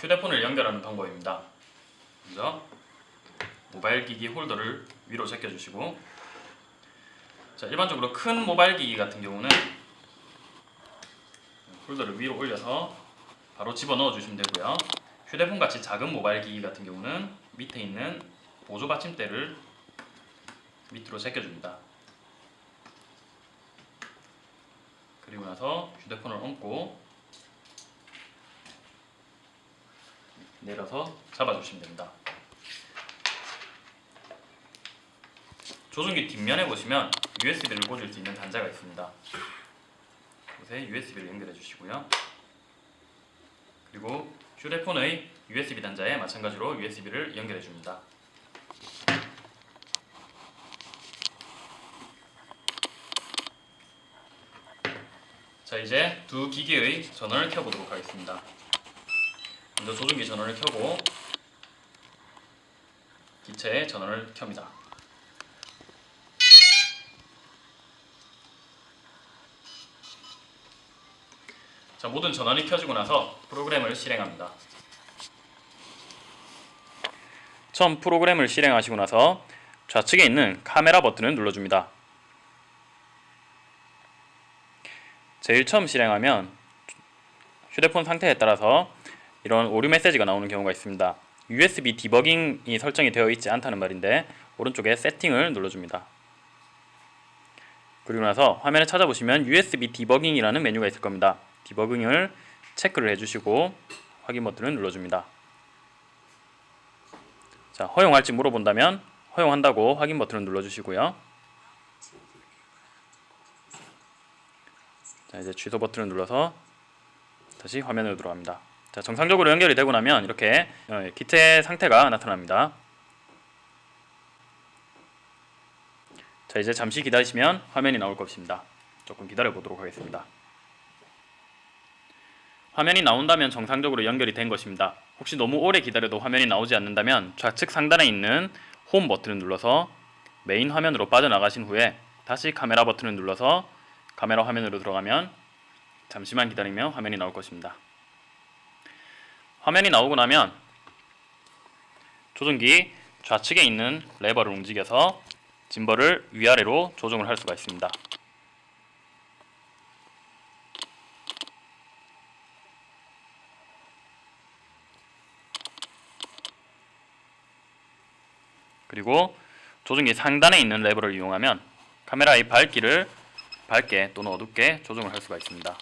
휴대폰을 연결하는 방법입니다. 먼저 모바일 기기 홀더를 위로 제껴주시고 자 일반적으로 큰 모바일 기기 같은 경우는 홀더를 위로 올려서 바로 집어넣어 주시면 되고요. 휴대폰 같이 작은 모바일 기기 같은 경우는 밑에 있는 보조 받침대를 밑으로 제껴줍니다. 그리고 나서 휴대폰을 얹고 내려서 잡아주시면 됩니다. 조종기 뒷면에 보시면 USB를 꽂을 수 있는 단자가 있습니다. 곳에 USB를 연결해 주시고요. 그리고 휴대폰의 USB 단자에 마찬가지로 USB를 연결해 줍니다. 자 이제 두 기기의 전원을 켜보도록 하겠습니다. 먼저 조종기 전원을 켜고 기체의 전원을 켭니다. 자 모든 전원이 켜지고 나서 프로그램을 실행합니다. 처음 프로그램을 실행하시고 나서 좌측에 있는 카메라 버튼을 눌러줍니다. 제일 처음 실행하면 휴대폰 상태에 따라서 이런 오류 메시지가 나오는 경우가 있습니다. USB 디버깅이 설정이 되어 있지 않다는 말인데 오른쪽에 세팅을 눌러줍니다. 그리고 나서 화면에 찾아보시면 USB 디버깅이라는 메뉴가 있을 겁니다. 디버깅을 체크를 해주시고 확인 버튼을 눌러줍니다. 자, 허용할지 물어본다면 허용한다고 확인 버튼을 눌러주시고요. 자, 이제 취소 버튼을 눌러서 다시 화면으로 들어갑니다. 자, 정상적으로 연결이 되고 나면 이렇게 어, 기체 상태가 나타납니다. 자, 이제 잠시 기다리시면 화면이 나올 것입니다. 조금 기다려 보도록 하겠습니다. 화면이 나온다면 정상적으로 연결이 된 것입니다. 혹시 너무 오래 기다려도 화면이 나오지 않는다면 좌측 상단에 있는 홈 버튼을 눌러서 메인 화면으로 빠져나가신 후에 다시 카메라 버튼을 눌러서 카메라 화면으로 들어가면 잠시만 기다리면 화면이 나올 것입니다. 화면이 나오고 나면 조종기 좌측에 있는 레버를 움직여서 gimbal을 위아래로 조정을 할 수가 있습니다. 그리고 조종기 상단에 있는 레버를 이용하면 카메라의 밝기를 밝게 또는 어둡게 조정을 할 수가 있습니다.